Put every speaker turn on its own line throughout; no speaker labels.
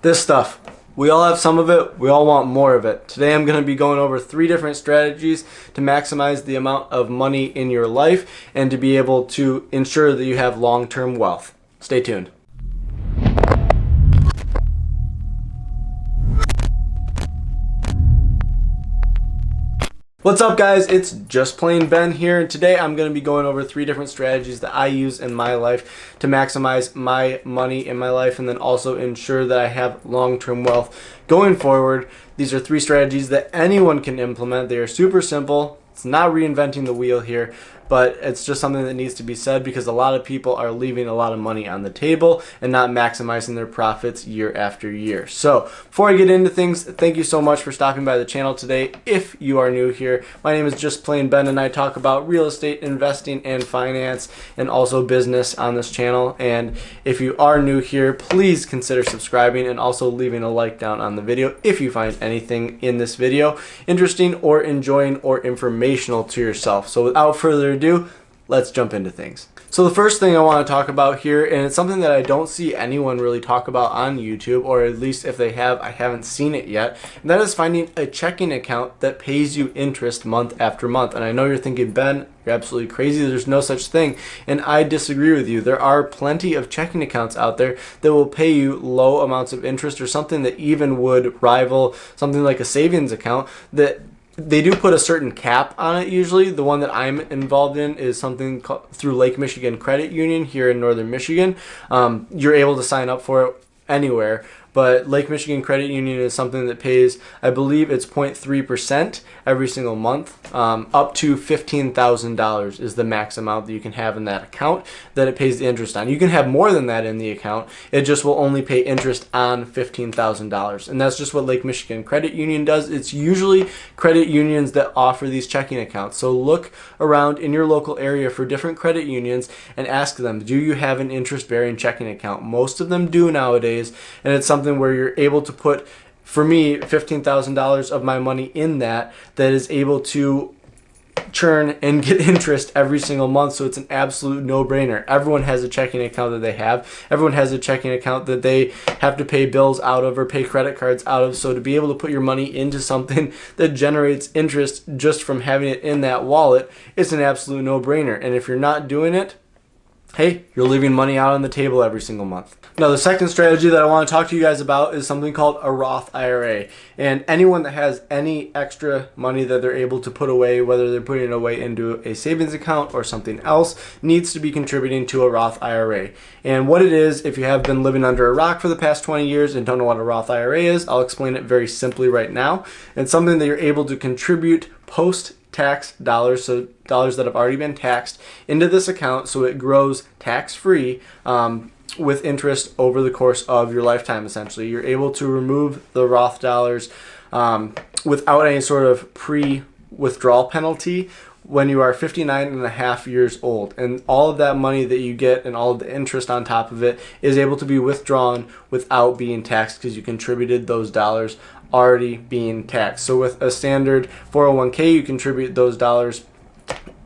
This stuff. We all have some of it. We all want more of it. Today I'm going to be going over three different strategies to maximize the amount of money in your life and to be able to ensure that you have long-term wealth. Stay tuned. What's up guys, it's Just Plain Ben here and today I'm going to be going over three different strategies that I use in my life to maximize my money in my life and then also ensure that I have long-term wealth going forward. These are three strategies that anyone can implement. They are super simple. It's not reinventing the wheel here but it's just something that needs to be said because a lot of people are leaving a lot of money on the table and not maximizing their profits year after year. So before I get into things, thank you so much for stopping by the channel today. If you are new here, my name is Just Plain Ben and I talk about real estate investing and finance and also business on this channel. And if you are new here, please consider subscribing and also leaving a like down on the video if you find anything in this video interesting or enjoying or informational to yourself. So without further ado, let's jump into things. So the first thing I want to talk about here, and it's something that I don't see anyone really talk about on YouTube, or at least if they have, I haven't seen it yet, and that is finding a checking account that pays you interest month after month. And I know you're thinking, Ben, you're absolutely crazy. There's no such thing. And I disagree with you. There are plenty of checking accounts out there that will pay you low amounts of interest or something that even would rival something like a savings account that they do put a certain cap on it usually. The one that I'm involved in is something called, through Lake Michigan Credit Union here in northern Michigan. Um, you're able to sign up for it anywhere but Lake Michigan Credit Union is something that pays, I believe it's 0.3% every single month. Um, up to $15,000 is the max amount that you can have in that account that it pays the interest on. You can have more than that in the account. It just will only pay interest on $15,000. And that's just what Lake Michigan Credit Union does. It's usually credit unions that offer these checking accounts. So look around in your local area for different credit unions and ask them, do you have an interest bearing checking account? Most of them do nowadays. And it's something something where you're able to put, for me, $15,000 of my money in that that is able to churn and get interest every single month. So it's an absolute no-brainer. Everyone has a checking account that they have. Everyone has a checking account that they have to pay bills out of or pay credit cards out of. So to be able to put your money into something that generates interest just from having it in that wallet it's an absolute no-brainer. And if you're not doing it hey, you're leaving money out on the table every single month. Now, the second strategy that I want to talk to you guys about is something called a Roth IRA. And anyone that has any extra money that they're able to put away, whether they're putting it away into a savings account or something else, needs to be contributing to a Roth IRA. And what it is, if you have been living under a rock for the past 20 years and don't know what a Roth IRA is, I'll explain it very simply right now. It's something that you're able to contribute post tax dollars, so dollars that have already been taxed, into this account so it grows tax free. Um, with interest over the course of your lifetime essentially you're able to remove the Roth dollars um, without any sort of pre withdrawal penalty when you are 59 and a half years old and all of that money that you get and all the interest on top of it is able to be withdrawn without being taxed because you contributed those dollars already being taxed. So with a standard 401k, you contribute those dollars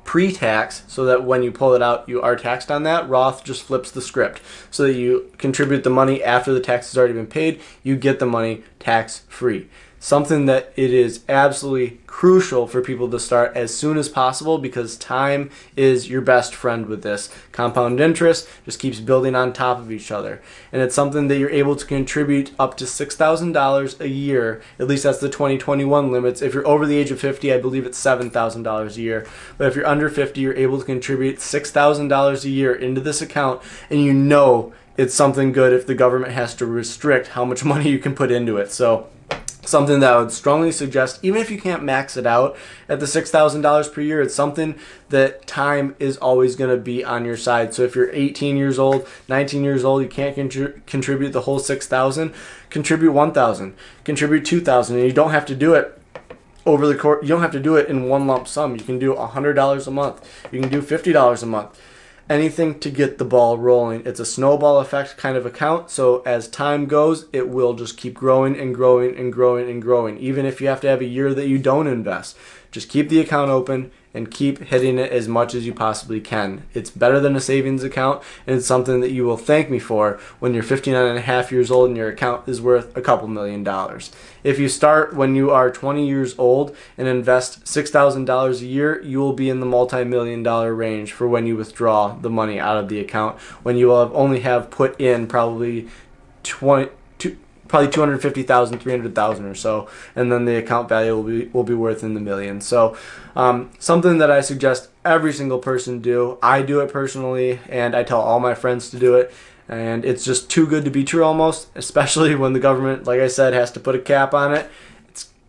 pre-tax so that when you pull it out, you are taxed on that. Roth just flips the script so that you contribute the money after the tax has already been paid. You get the money tax free something that it is absolutely crucial for people to start as soon as possible because time is your best friend with this. Compound interest just keeps building on top of each other. And it's something that you're able to contribute up to $6,000 a year. At least that's the 2021 limits. If you're over the age of 50, I believe it's $7,000 a year. But if you're under 50, you're able to contribute $6,000 a year into this account and you know it's something good if the government has to restrict how much money you can put into it. So something that I would strongly suggest, even if you can't max it out at the $6,000 per year, it's something that time is always going to be on your side. So if you're 18 years old, 19 years old, you can't contri contribute the whole 6,000, contribute 1,000, contribute 2,000, and you don't have to do it over the course, you don't have to do it in one lump sum. You can do $100 a month. You can do $50 a month anything to get the ball rolling. It's a snowball effect kind of account. So as time goes, it will just keep growing and growing and growing and growing. Even if you have to have a year that you don't invest, Just keep the account open and keep hitting it as much as you possibly can. It's better than a savings account and it's something that you will thank me for when you're 59 and a half years old and your account is worth a couple million dollars. If you start when you are 20 years old and invest $6,000 a year, you will be in the multi-million dollar range for when you withdraw the money out of the account when you will have only have put in probably 20 probably 250,000, 300,000 or so, and then the account value will be will be worth in the millions. So, um, something that I suggest every single person do. I do it personally, and I tell all my friends to do it. And it's just too good to be true almost, especially when the government, like I said, has to put a cap on it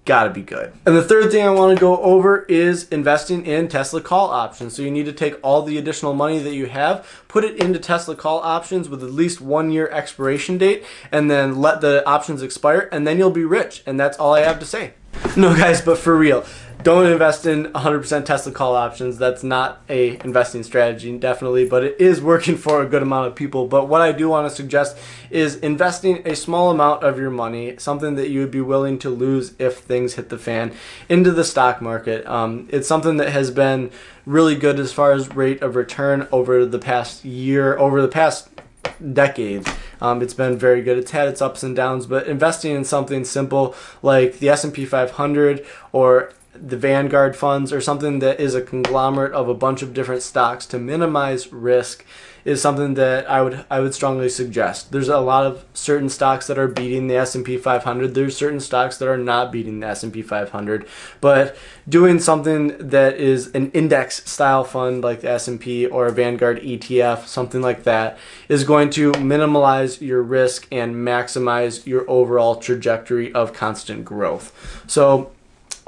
gotta be good. And the third thing I want to go over is investing in Tesla call options. So you need to take all the additional money that you have, put it into Tesla call options with at least one year expiration date, and then let the options expire, and then you'll be rich. And that's all I have to say. No guys, but for real, don't invest in 100% Tesla call options. That's not a investing strategy, definitely, but it is working for a good amount of people. But what I do want to suggest is investing a small amount of your money, something that you would be willing to lose if things hit the fan, into the stock market. Um, it's something that has been really good as far as rate of return over the past year, over the past decades. Um, it's been very good. It's had its ups and downs, but investing in something simple like the S&P 500 or the Vanguard funds or something that is a conglomerate of a bunch of different stocks to minimize risk is something that I would I would strongly suggest. There's a lot of certain stocks that are beating the S&P 500. There's certain stocks that are not beating the S&P 500. But doing something that is an index style fund like the S&P or a Vanguard ETF, something like that, is going to minimize your risk and maximize your overall trajectory of constant growth. So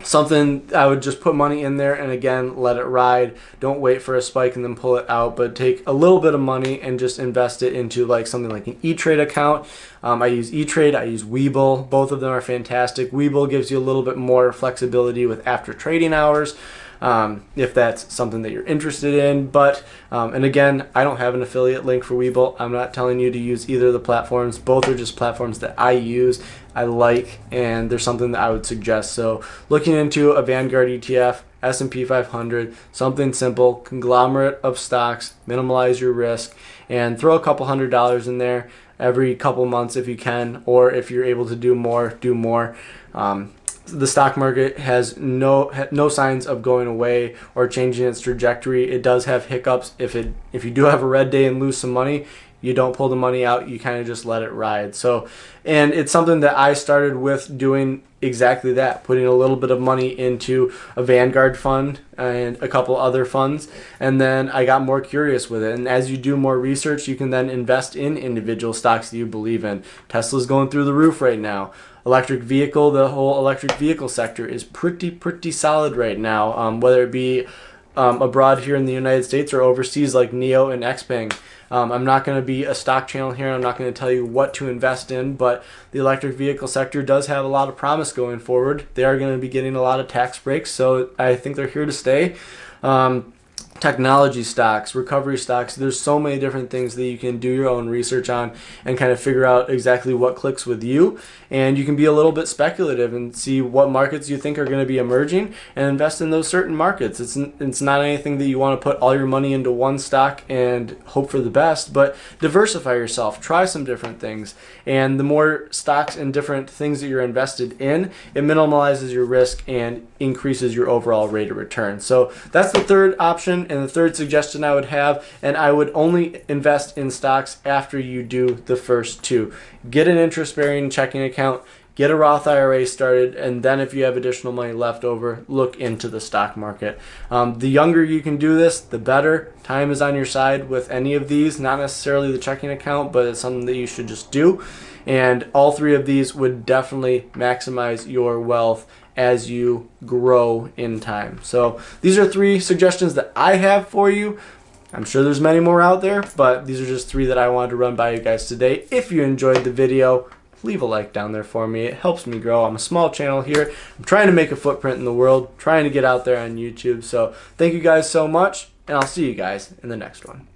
something I would just put money in there and again let it ride don't wait for a spike and then pull it out but take a little bit of money and just invest it into like something like an E-Trade account um, I use E-Trade I use Webull both of them are fantastic Webull gives you a little bit more flexibility with after trading hours um, if that's something that you're interested in. But, um, and again, I don't have an affiliate link for Webull. I'm not telling you to use either of the platforms. Both are just platforms that I use, I like, and there's something that I would suggest. So looking into a Vanguard ETF, S&P 500, something simple, conglomerate of stocks, minimize your risk, and throw a couple hundred dollars in there every couple months if you can, or if you're able to do more, do more. Um, the stock market has no no signs of going away or changing its trajectory. It does have hiccups. If it if you do have a red day and lose some money, you don't pull the money out. You kind of just let it ride. So, and it's something that I started with doing exactly that, putting a little bit of money into a Vanguard fund and a couple other funds, and then I got more curious with it. And as you do more research, you can then invest in individual stocks that you believe in. Tesla's going through the roof right now electric vehicle, the whole electric vehicle sector is pretty, pretty solid right now, um, whether it be um, abroad here in the United States or overseas like NIO and XPeng. Um, I'm not going to be a stock channel here. I'm not going to tell you what to invest in, but the electric vehicle sector does have a lot of promise going forward. They are going to be getting a lot of tax breaks, so I think they're here to stay. Um, technology stocks, recovery stocks. There's so many different things that you can do your own research on and kind of figure out exactly what clicks with you. And you can be a little bit speculative and see what markets you think are going to be emerging and invest in those certain markets. It's, it's not anything that you want to put all your money into one stock and hope for the best, but diversify yourself, try some different things. And the more stocks and different things that you're invested in, it minimalizes your risk and increases your overall rate of return. So that's the third option and the third suggestion I would have, and I would only invest in stocks after you do the first two. Get an interest bearing checking account, get a Roth IRA started, and then if you have additional money left over, look into the stock market. Um, the younger you can do this, the better. Time is on your side with any of these, not necessarily the checking account, but it's something that you should just do. And all three of these would definitely maximize your wealth as you grow in time. So these are three suggestions that I have for you. I'm sure there's many more out there, but these are just three that I wanted to run by you guys today. If you enjoyed the video, leave a like down there for me. It helps me grow. I'm a small channel here. I'm trying to make a footprint in the world, trying to get out there on YouTube. So thank you guys so much, and I'll see you guys in the next one.